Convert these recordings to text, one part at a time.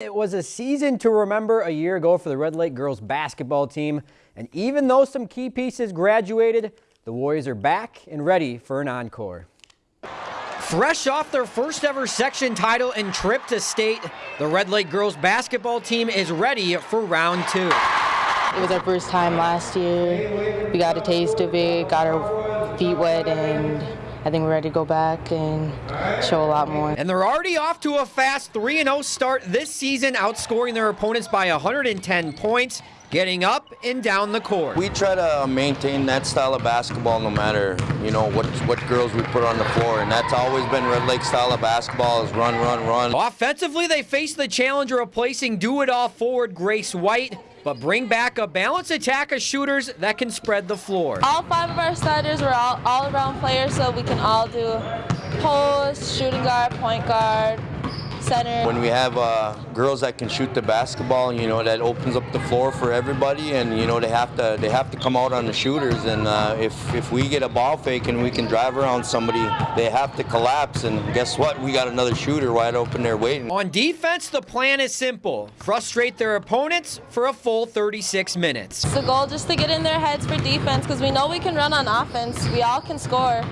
It was a season to remember a year ago for the Red Lake girls basketball team. And even though some key pieces graduated, the Warriors are back and ready for an encore. Fresh off their first ever section title and trip to state, the Red Lake girls basketball team is ready for round two. It was our first time last year. We got a taste of it, got our feet wet, and I think we're ready to go back and show a lot more. And they're already off to a fast 3-0 start this season, outscoring their opponents by 110 points getting up and down the court. We try to maintain that style of basketball no matter, you know, what, what girls we put on the floor, and that's always been Red Lake style of basketball is run, run, run. Offensively, they face the challenge of placing do-it-all forward Grace White, but bring back a balanced attack of shooters that can spread the floor. All five of our starters are all all-around players, so we can all do post, shooting guard, point guard, center. When we have uh, girls that can shoot the basketball, you know, that opens up the floor for everybody, and you know they have to they have to come out on the shooters. And uh, if if we get a ball fake and we can drive around somebody, they have to collapse. And guess what? We got another shooter wide open there waiting. On defense, the plan is simple: frustrate their opponents for a full 36 minutes. It's the goal just to get in their heads for defense because we know we can run on offense. We all can score.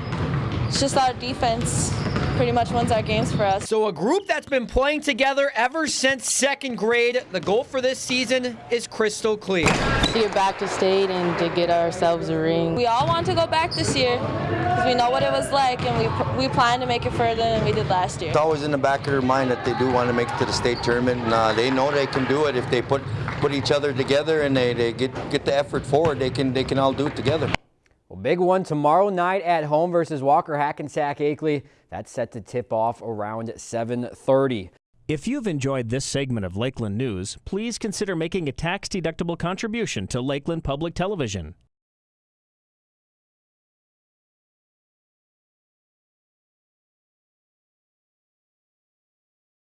It's just our defense pretty much wins our games for us. So a group that's been playing together ever since second grade, the goal for this season is crystal clear. To get back to state and to get ourselves a ring. We all want to go back this year because we know what it was like and we, we plan to make it further than we did last year. It's always in the back of their mind that they do want to make it to the state tournament and uh, they know they can do it if they put put each other together and they, they get get the effort forward they can they can all do it together. Well, big one tomorrow night at home versus Walker Hackensack Akeley. That's set to tip off around 7:30. If you've enjoyed this segment of Lakeland News, please consider making a tax-deductible contribution to Lakeland Public Television.